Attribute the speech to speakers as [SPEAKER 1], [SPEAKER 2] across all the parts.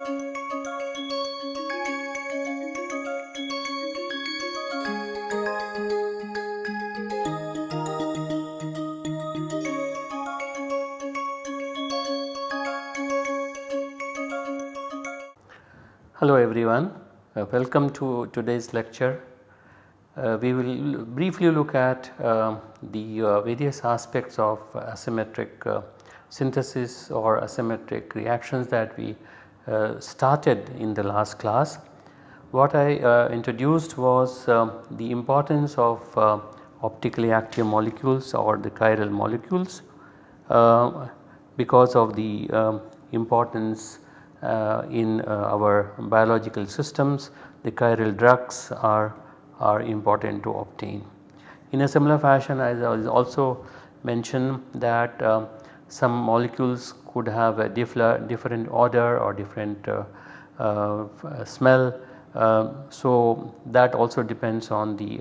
[SPEAKER 1] Hello everyone, uh, welcome to today's lecture. Uh, we will briefly look at uh, the various aspects of asymmetric uh, synthesis or asymmetric reactions that we started in the last class. What I introduced was um, the importance of optically active molecules or the chiral molecules because of the um, importance uh, in uh, our biological systems the chiral drugs are, are important to obtain. In a similar fashion as I also mentioned that uh, some molecules could have a different odor or different uh, uh, smell. Uh, so that also depends on the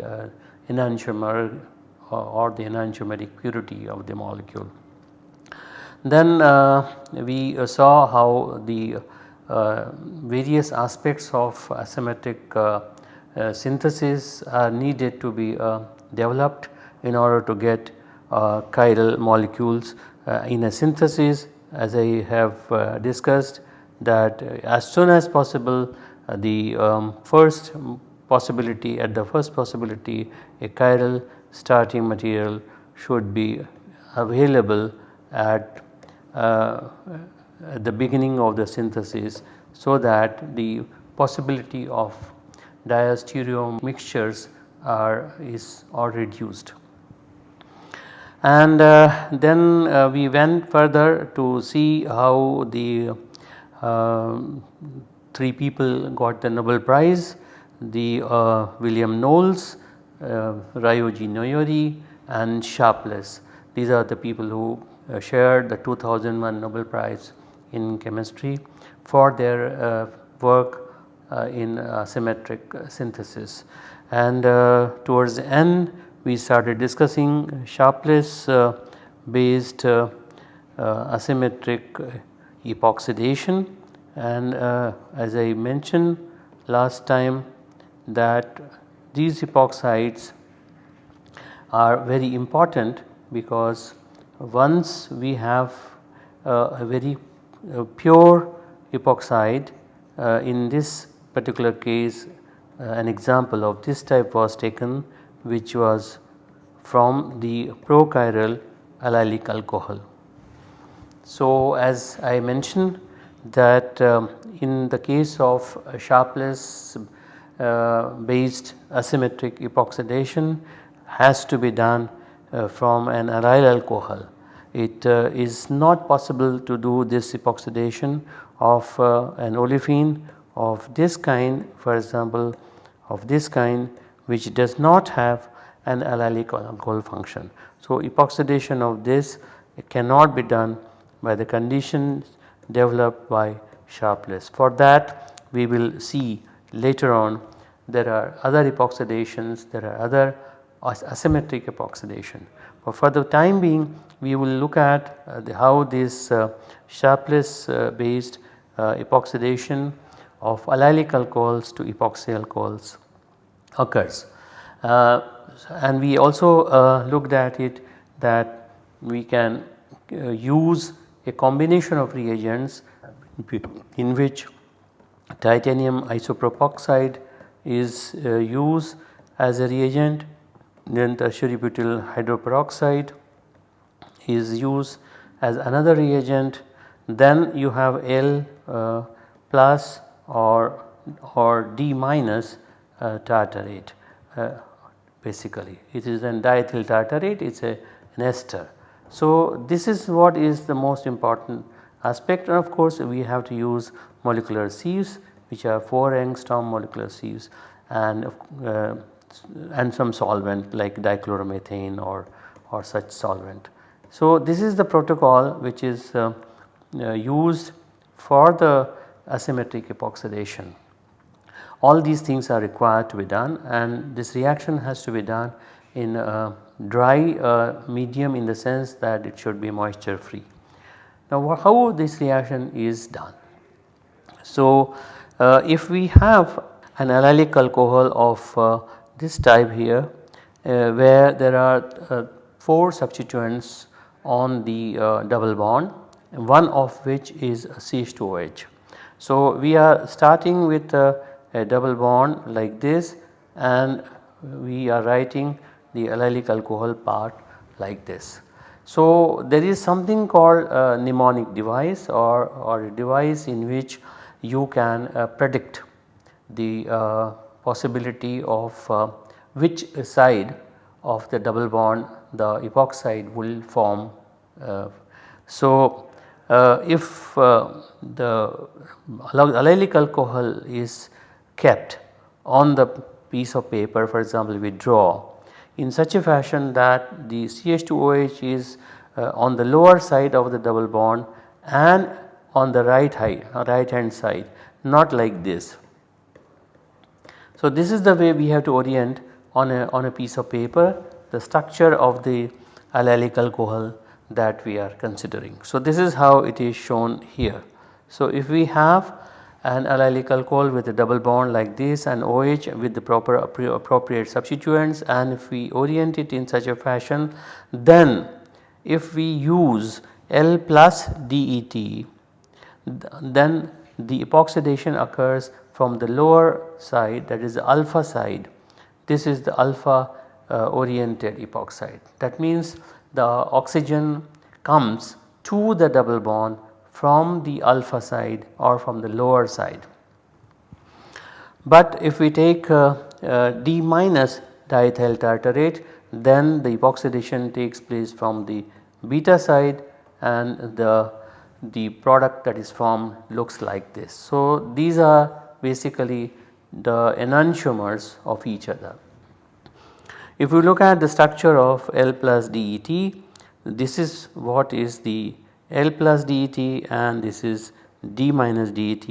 [SPEAKER 1] enantiomer or the enantiomeric purity of the molecule. Then uh, we uh, saw how the uh, various aspects of asymmetric synthesis are needed to be developed in order to get chiral molecules in a synthesis as I have discussed that as soon as possible the um, first possibility at the first possibility a chiral starting material should be available at uh, at the beginning of the synthesis so that the possibility of diastereomixtures mixtures are is or reduced. And uh, then uh, we went further to see how the uh, three people got the Nobel Prize the uh, William Knowles, uh, Ryoji Noyori and Sharpless. These are the people who uh, shared the 2001 Nobel Prize in chemistry for their work in symmetric synthesis. And towards the end we started discussing Sharpless based asymmetric epoxidation. And as I mentioned last time that these epoxides are very important because once we have uh, a very uh, pure epoxide uh, in this particular case uh, an example of this type was taken which was from the prochiral allylic alcohol. So as I mentioned that um, in the case of Sharpless uh, based asymmetric epoxidation has to be done uh, from an allyl alcohol. It uh, is not possible to do this epoxidation of uh, an olefin of this kind for example of this kind which does not have an allylic alcohol function. So epoxidation of this cannot be done by the conditions developed by Sharpless. For that we will see later on there are other epoxidations, there are other asymmetric epoxidation. But for the time being we will look at uh, the, how this uh, Sharpless uh, based uh, epoxidation of allylic alcohols to epoxy alcohols occurs. Uh, and we also uh, looked at it that we can use a combination of reagents in which titanium isopropoxide is used as a reagent then tertiary butyl hydroperoxide is used as another reagent then you have L uh, plus or or D minus uh, tartarate uh, basically it is an diethyl tartarate it is a an ester. So this is what is the most important aspect and of course we have to use molecular sieves which are 4 angstrom molecular sieves and uh, and some solvent like dichloromethane or, or such solvent. So this is the protocol which is uh, uh, used for the asymmetric epoxidation. All these things are required to be done and this reaction has to be done in a dry uh, medium in the sense that it should be moisture free. Now how this reaction is done? So, uh, if we have an allylic alcohol of uh, this type here uh, where there are uh, 4 substituents on the uh, double bond one of which is CH2OH. So, we are starting with a, double bond like this and we are writing the allylic alcohol part like this. So, there is something called a mnemonic device or, or a device in which you can uh, predict the uh, possibility of uh, which side of the double bond the epoxide will form. Uh, so, uh, if uh, the allylic alcohol is kept on the piece of paper for example we draw in such a fashion that the CH2OH is uh, on the lower side of the double bond and on the right, high, right hand side not like this. So, this is the way we have to orient on a, on a piece of paper the structure of the allylic alcohol that we are considering. So, this is how it is shown here. So, if we have an allylic alcohol with a double bond like this and OH with the proper appropriate substituents and if we orient it in such a fashion then if we use L plus DET then the epoxidation occurs from the lower side that is the alpha side. This is the alpha uh, oriented epoxide. That means the oxygen comes to the double bond from the alpha side or from the lower side. But if we take uh, uh, D minus diethyl tartarate then the epoxidation takes place from the beta side and the, the product that is formed looks like this. So, these are basically the enantiomers of each other. If we look at the structure of L plus DET, this is what is the L plus DET and this is D minus DET.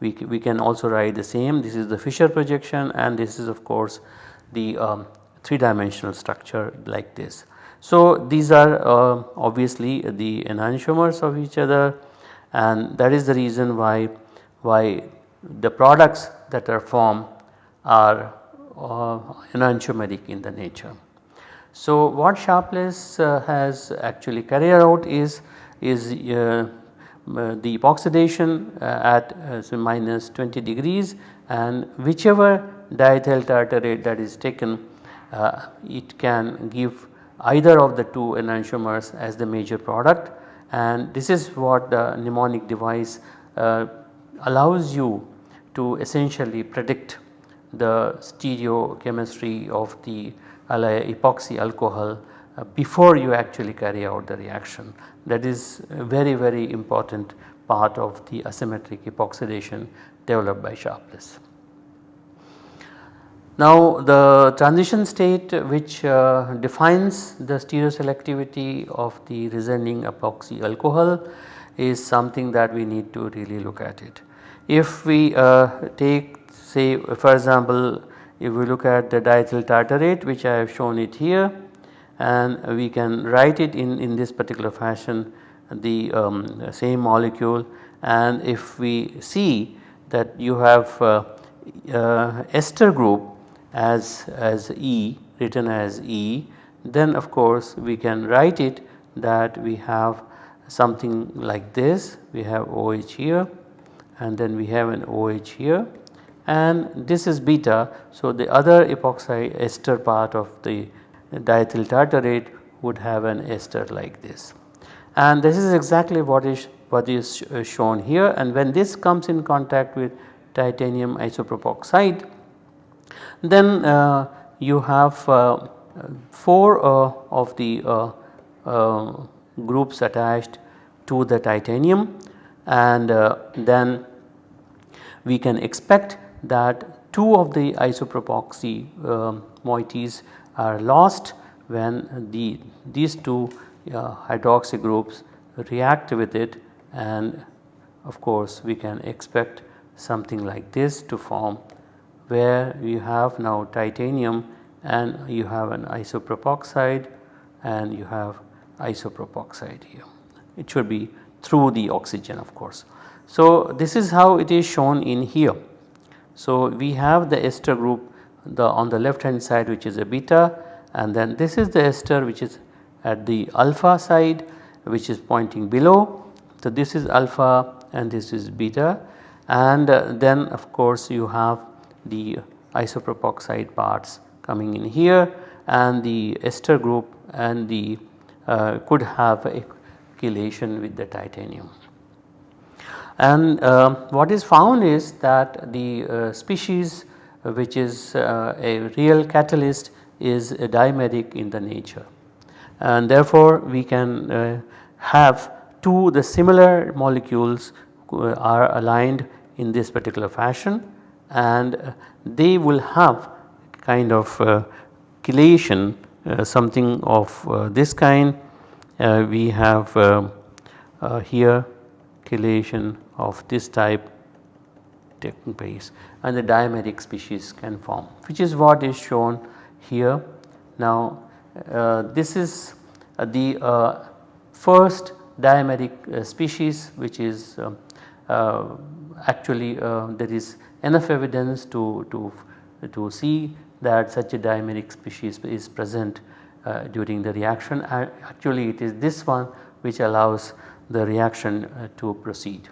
[SPEAKER 1] We, we can also write the same this is the Fischer projection and this is of course the um, 3 dimensional structure like this. So, these are uh, obviously the enantiomers of each other and that is the reason why, why the products that are formed are uh, enantiomeric in the nature. So, what Sharpless uh, has actually carried out is, is uh, the epoxidation at so minus 20 degrees and whichever diethyl tartarate that is taken it can give either of the two enantiomers as the major product. And this is what the mnemonic device uh, allows you to essentially predict the stereochemistry of the epoxy alcohol uh, before you actually carry out the reaction. That is a very very important part of the asymmetric epoxidation developed by Sharpless. Now the transition state which uh, defines the stereoselectivity of the resonating epoxy alcohol is something that we need to really look at it. If we uh, take say for example if we look at the diethyl tartarate which I have shown it here and we can write it in, in this particular fashion the um, same molecule and if we see that you have uh, uh, ester group as, as E written as E then of course we can write it that we have something like this we have OH here and then we have an OH here and this is beta. So, the other epoxy ester part of the diethyl tartarate would have an ester like this. And this is exactly what is what is uh, shown here and when this comes in contact with titanium isopropoxide then uh, you have uh, 4 uh, of the uh, uh, groups attached to the titanium and then we can expect that two of the isopropoxy moieties are lost when the these two uh, hydroxy groups react with it and of course we can expect something like this to form where you have now titanium and you have an isopropoxide and you have isopropoxide here. It should be through the oxygen of course. So, this is how it is shown in here. So, we have the ester group the on the left hand side which is a beta and then this is the ester which is at the alpha side which is pointing below. So, this is alpha and this is beta and uh, then of course you have the isopropoxide parts coming in here and the ester group and the uh, could have a chelation with the titanium. And uh, what is found is that the uh, species which is uh, a real catalyst is dimeric in the nature. And therefore we can uh, have two the similar molecules uh, are aligned in this particular fashion and they will have kind of uh, chelation uh, something of uh, this kind. We have here chelation of this type taking place and the dimeric species can form which is what is shown here. Now uh, this is uh, the uh, first dimeric uh, species which is um, uh, actually uh, there is enough evidence to, to, to see that such a dimeric species is present during the reaction actually it is this one which allows the reaction to proceed.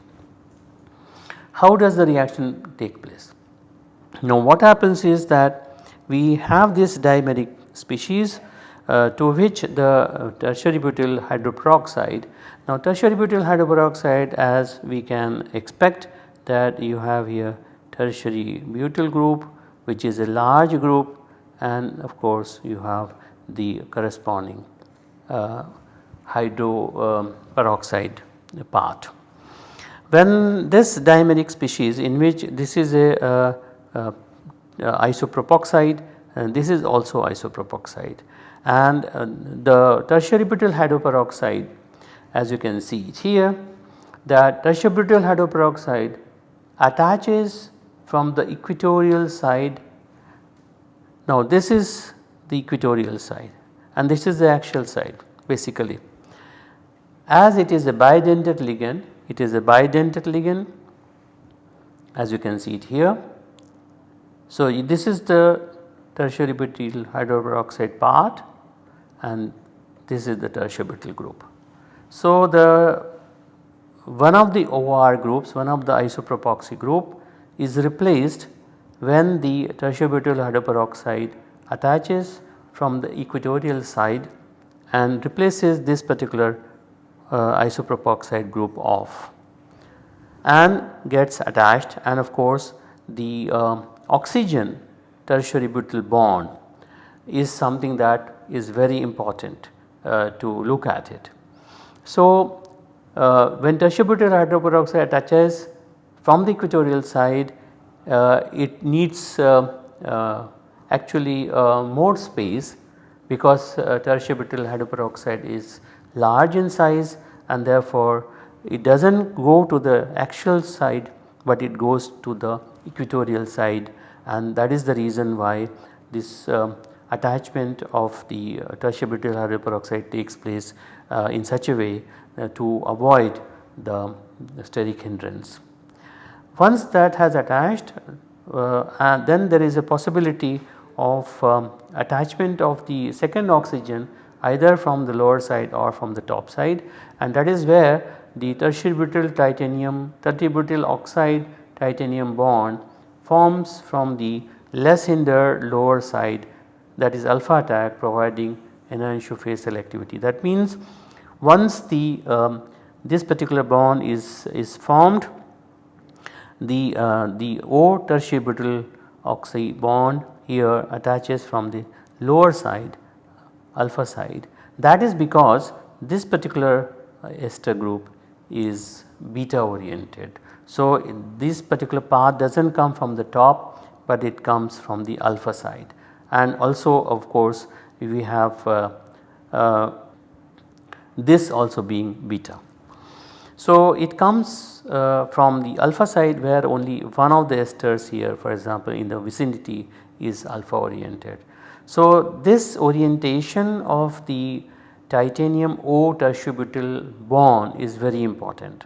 [SPEAKER 1] How does the reaction take place? Now what happens is that we have this dimeric species uh, to which the uh, tertiary butyl hydroperoxide. Now tertiary butyl hydroperoxide as we can expect that you have here tertiary butyl group which is a large group and of course you have the corresponding uh, hydroperoxide um, part. When this dimeric species in which this is a, uh, uh, uh, isopropoxide and this is also isopropoxide and the tertiary butyl hydroperoxide as you can see here that tertiary butyl hydroperoxide attaches from the equatorial side. Now this is the equatorial side and this is the axial side basically. As it is a bidentate ligand it is a bidentate ligand as you can see it here. So, this is the tertiary butyl hydroperoxide part and this is the tertiary butyl group. So, the one of the OR groups one of the isopropoxy group is replaced when the tertiary butyl hydroperoxide attaches from the equatorial side and replaces this particular isopropoxide group off and gets attached and of course the uh, oxygen tertiary butyl bond is something that is very important uh, to look at it. So, uh, when tertiary butyl hydroperoxide attaches from the equatorial side uh, it needs uh, actually more space because tertiary butyl hydroperoxide is large in size and therefore it does not go to the axial side but it goes to the equatorial side and that is the reason why this um, attachment of the uh, tertiary butyl hydroperoxide takes place uh, in such a way uh, to avoid the, the steric hindrance. Once that has attached uh, and then there is a possibility of um, attachment of the second oxygen either from the lower side or from the top side and that is where the tertiary butyl titanium tertiary butyl oxide titanium bond forms from the less hindered lower side that is alpha attack providing enantioface selectivity. That means once the um, this particular bond is, is formed the, uh, the O tertiary butyl oxide bond here attaches from the lower side alpha side that is because this particular uh, ester group is beta oriented. So, this particular path does not come from the top but it comes from the alpha side and also of course we have uh, uh, this also being beta. So, it comes uh, from the alpha side where only one of the esters here for example in the vicinity is alpha oriented. So, this orientation of the titanium O tertiary butyl bond is very important.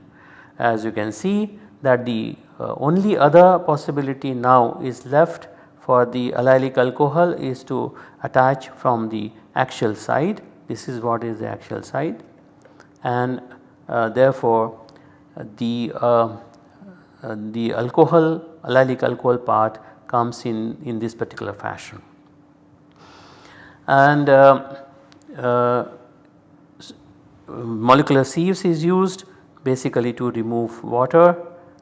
[SPEAKER 1] As you can see that the uh, only other possibility now is left for the allylic alcohol is to attach from the axial side. This is what is the axial side. And uh, therefore the uh, uh, the alcohol allylic alcohol part comes in in this particular fashion. And uh, molecular sieves is used basically to remove water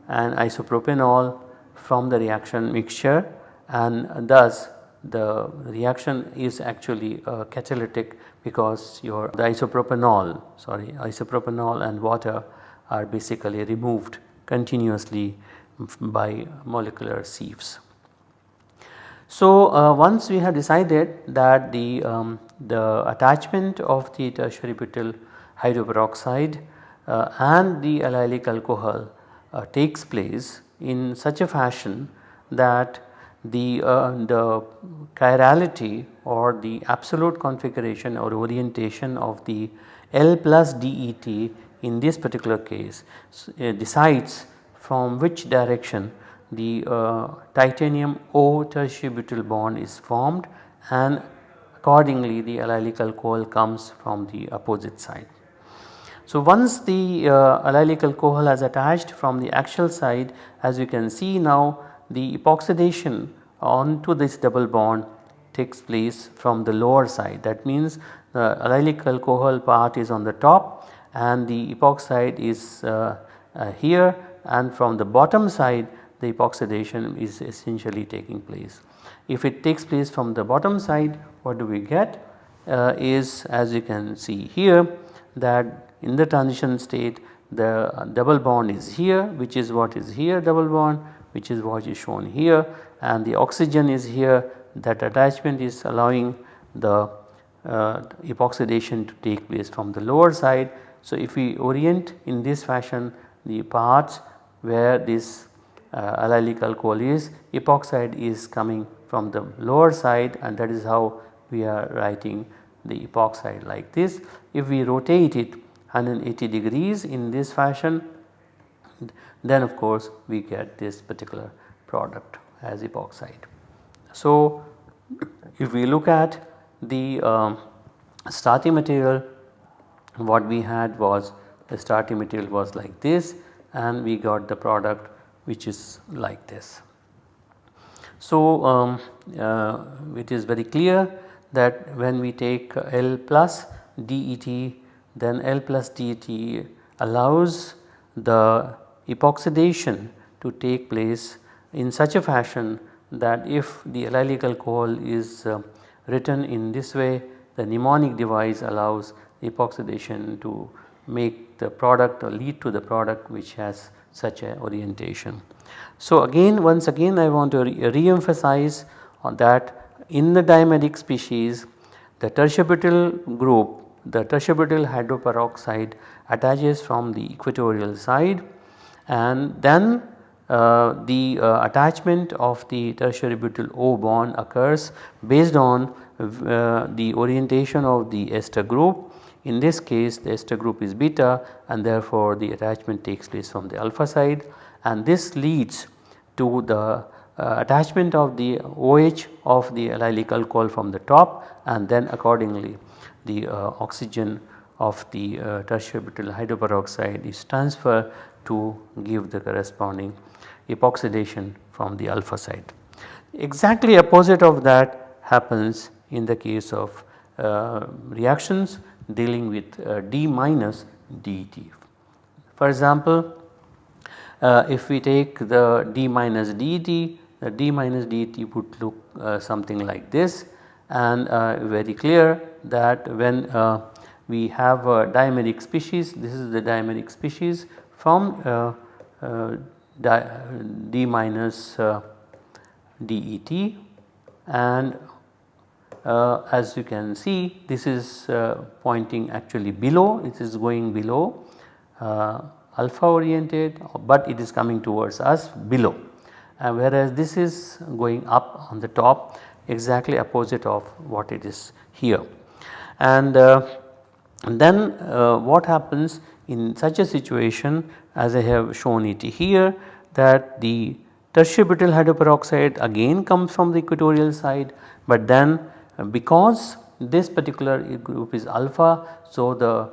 [SPEAKER 1] and isopropanol from the reaction mixture and thus the reaction is actually uh, catalytic because your the isopropanol sorry isopropanol and water are basically removed continuously by molecular sieves. So, uh, once we have decided that the, um, the attachment of the tertiary butyl hydroperoxide uh, and the allylic alcohol uh, takes place in such a fashion that the, uh, the chirality or the absolute configuration or orientation of the L plus DET in this particular case uh, decides from which direction the uh, titanium O tertiary butyl bond is formed and accordingly the allylic alcohol comes from the opposite side. So, once the uh, allylic alcohol has attached from the axial side as you can see now the epoxidation onto this double bond takes place from the lower side that means the allylic alcohol part is on the top and the epoxide is uh, uh, here and from the bottom side the epoxidation is essentially taking place. If it takes place from the bottom side what do we get uh, is as you can see here that in the transition state the double bond is here which is what is here double bond which is what is shown here and the oxygen is here that attachment is allowing the uh, epoxidation to take place from the lower side. So, if we orient in this fashion the parts where this uh, allylic alcohol is epoxide is coming from the lower side and that is how we are writing the epoxide like this. If we rotate it 180 degrees in this fashion then of course we get this particular product as epoxide. So if we look at the um, starting material what we had was the starting material was like this and we got the product which is like this. So um, uh, it is very clear that when we take L plus DET then L plus DET allows the epoxidation to take place in such a fashion that if the allylic alcohol is uh, written in this way the mnemonic device allows epoxidation to make the product or lead to the product which has such a orientation. So again once again I want to re-emphasize on that in the dimeric species the tertiary group the tertiary hydroperoxide attaches from the equatorial side and then uh, the uh, attachment of the tertiary butyl O bond occurs based on uh, the orientation of the ester group. In this case the ester group is beta and therefore the attachment takes place from the alpha side and this leads to the uh, attachment of the OH of the allylic alcohol from the top and then accordingly the uh, oxygen of the uh, tertiary butyl hydroperoxide is transferred to give the corresponding epoxidation from the alpha side. Exactly opposite of that happens in the case of uh, reactions dealing with uh, D minus DET. For example, uh, if we take the D minus DET, the D minus DET would look uh, something like this and uh, very clear that when uh, we have a dimeric species this is the dimeric species from uh, D minus DET and uh, as you can see this is pointing actually below it is going below alpha oriented but it is coming towards us below whereas this is going up on the top exactly opposite of what it is here. And uh, then uh, what happens in such a situation as I have shown it here that the tertiary butyl hydroperoxide again comes from the equatorial side but then uh, because this particular group is alpha so the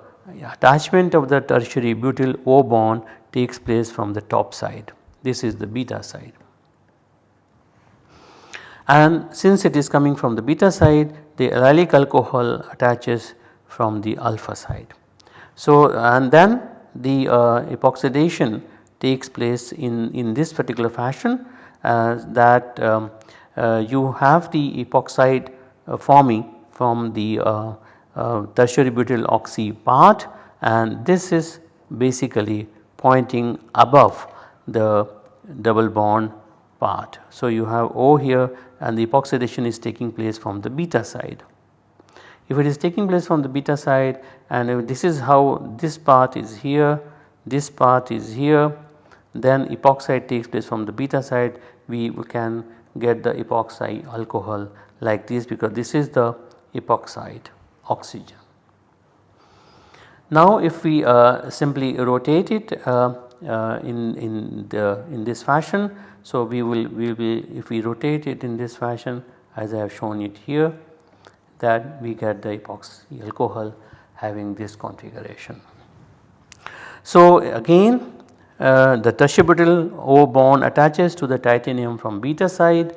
[SPEAKER 1] attachment of the tertiary butyl O bond takes place from the top side this is the beta side. And since it is coming from the beta side the allylic alcohol attaches from the alpha side. So and then the uh, epoxidation takes place in, in this particular fashion uh, that um, uh, you have the epoxide forming from the uh, uh, tertiary butyl oxy part and this is basically pointing above the double bond part. So you have O here and the epoxidation is taking place from the beta side. If it is taking place from the beta side and this is how this part is here, this part is here then epoxide takes place from the beta side we can get the epoxide alcohol like this because this is the epoxide oxygen. Now if we uh, simply rotate it uh, uh, in, in, the, in this fashion so we will, we will if we rotate it in this fashion as I have shown it here that we get the epoxy alcohol having this configuration. So again uh, the tertiary O bond attaches to the titanium from beta side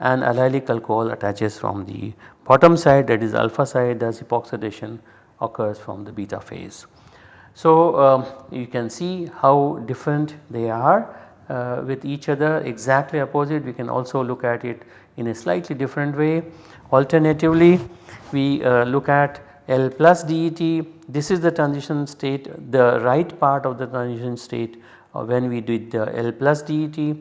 [SPEAKER 1] and allylic alcohol attaches from the bottom side that is alpha side thus epoxidation occurs from the beta phase. So um, you can see how different they are uh, with each other exactly opposite we can also look at it in a slightly different way. Alternatively we uh, look at L plus DET this is the transition state the right part of the transition state uh, when we did the L plus DET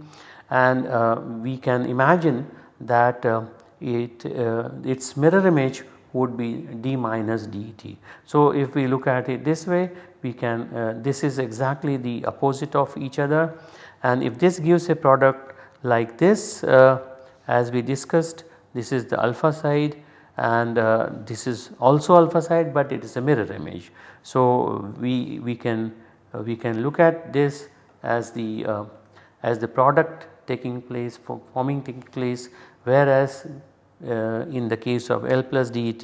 [SPEAKER 1] and uh, we can imagine that uh, it its mirror image would be D minus DET. So if we look at it this way we can this is exactly the opposite of each other and if this gives a product like this as we discussed this is the alpha side and uh, this is also alpha side but it is a mirror image. So we, we can uh, we can look at this as the uh, as the product taking place for forming taking place whereas uh, in the case of L plus DET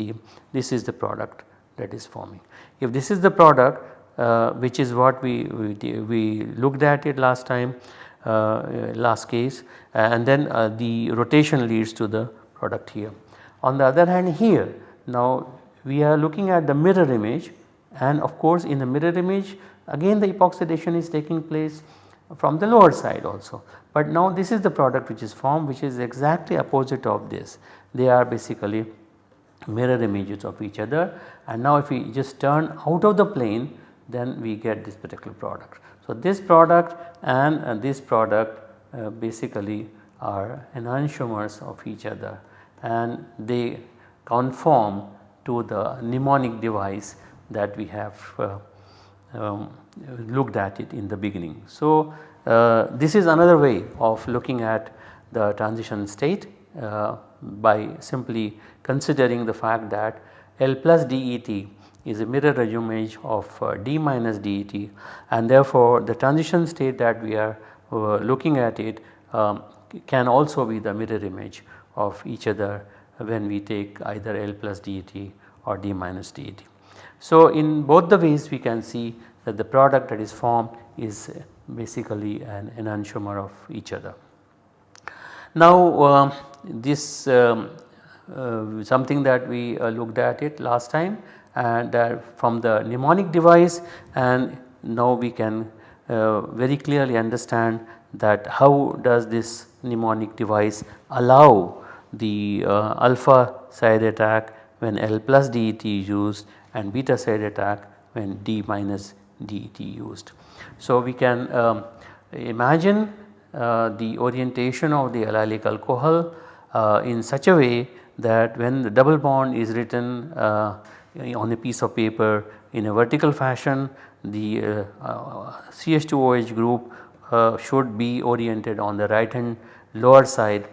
[SPEAKER 1] this is the product that is forming. If this is the product uh, which is what we, we, we, looked at it last time uh, last case and then uh, the rotation leads to the product here. On the other hand here now we are looking at the mirror image and of course in the mirror image again the epoxidation is taking place from the lower side also. But now this is the product which is formed which is exactly opposite of this. They are basically mirror images of each other and now if we just turn out of the plane then we get this particular product. So this product and uh, this product uh, basically are enantiomers of each other and they conform to the mnemonic device that we have uh, um, looked at it in the beginning. So, this is another way of looking at the transition state uh, by simply considering the fact that L plus DET is a mirror image of uh, D minus DET and therefore the transition state that we are uh, looking at it um, can also be the mirror image of each other when we take either L plus DET or D minus DET. So in both the ways we can see that the product that is formed is basically an enantiomer of each other. Now uh, this um, uh, something that we uh, looked at it last time and from the mnemonic device and now we can uh, very clearly understand that how does this mnemonic device allow the uh, alpha side attack when L plus DET is used and beta side attack when D minus DET used. So we can um, imagine uh, the orientation of the allylic alcohol uh, in such a way that when the double bond is written uh, on a piece of paper in a vertical fashion the uh, uh, CH2OH group uh, should be oriented on the right hand lower side.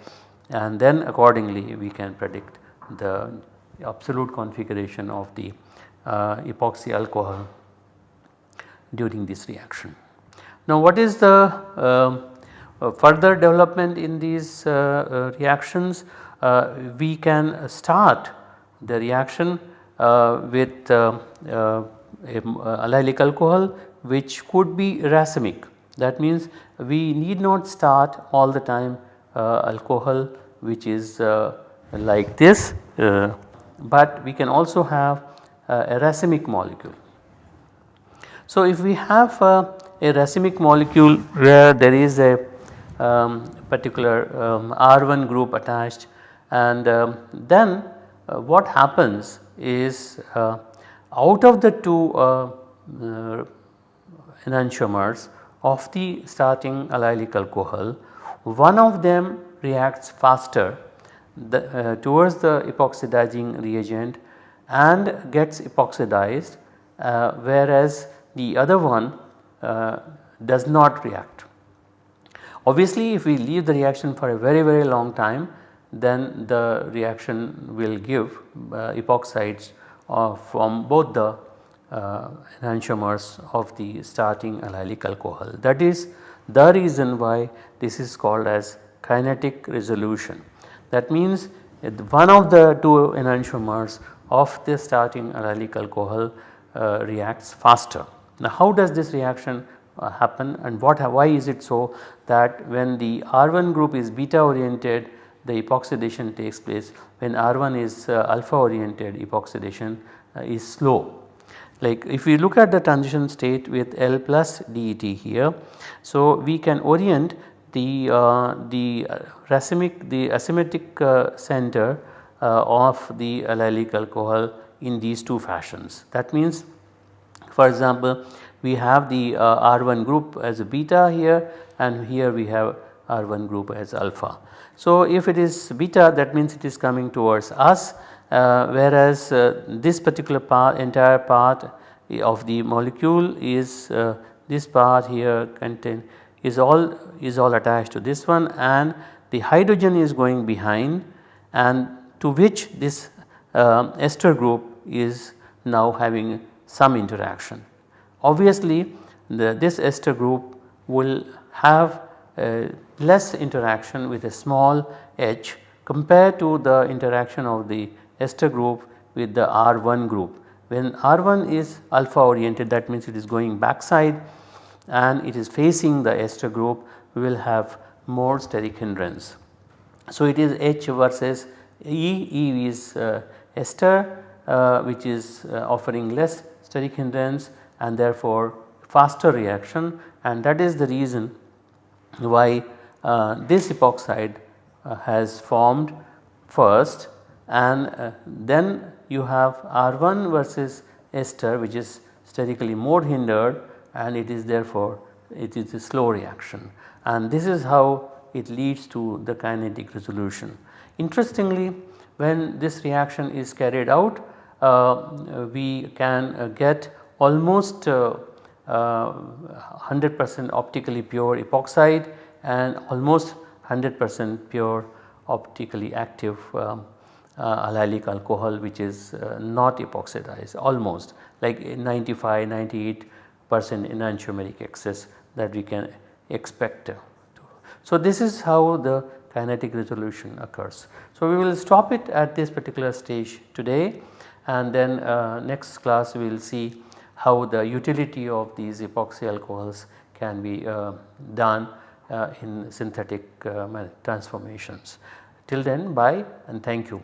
[SPEAKER 1] And then accordingly we can predict the absolute configuration of the uh, epoxy alcohol during this reaction. Now what is the uh, uh, further development in these uh, uh, reactions? Uh, we can start the reaction uh, with uh, allylic alcohol which could be racemic. That means we need not start all the time alcohol which is like this but we can also have a racemic molecule. So if we have a, a racemic molecule where there is a um, particular um, R1 group attached and um, then uh, what happens is uh, out of the two uh, uh enantiomers of the starting allylic alcohol one of them reacts faster the, uh, towards the epoxidizing reagent and gets epoxidized uh, whereas the other one does not react. Obviously if we leave the reaction for a very very long time then the reaction will give uh, epoxides uh, from both the uh, enantiomers of the starting allylic alcohol. That is the reason why this is called as kinetic resolution. That means one of the two enantiomers of the starting allylic alcohol uh, reacts faster. Now how does this reaction uh, happen and what why is it so that when the R1 group is beta oriented the epoxidation takes place when R1 is uh, alpha oriented epoxidation uh, is slow. Like if we look at the transition state with L plus DET here so we can orient the uh, the racemic the asymmetric uh, center uh, of the allylic alcohol in these two fashions. That means for example we have the uh, R1 group as a beta here and here we have R1 group as alpha. So if it is beta that means it is coming towards us uh, whereas uh, this particular part entire part of the molecule is uh, this part here contain is all is all attached to this one and the hydrogen is going behind and to which this uh, ester group is now having some interaction. Obviously the, this ester group will have less interaction with a small h compared to the interaction of the ester group with the R1 group. When R1 is alpha oriented that means it is going backside and it is facing the ester group we will have more steric hindrance. So it is H versus E, E is uh, ester uh, which is uh, offering less steric hindrance and therefore faster reaction. And that is the reason why uh, this epoxide uh, has formed first. And uh, then you have R1 versus ester which is sterically more hindered and it is therefore it is a slow reaction. And this is how it leads to the kinetic resolution. Interestingly when this reaction is carried out we can uh, get almost 100% uh, optically pure epoxide and almost 100% pure optically active uh, allylic alcohol which is uh, not epoxidized almost like 95 98 percent enantiomeric excess that we can expect. So, this is how the kinetic resolution occurs. So, we will stop it at this particular stage today and then uh, next class we will see how the utility of these epoxy alcohols can be uh, done uh, in synthetic uh, transformations. Till then bye and thank you.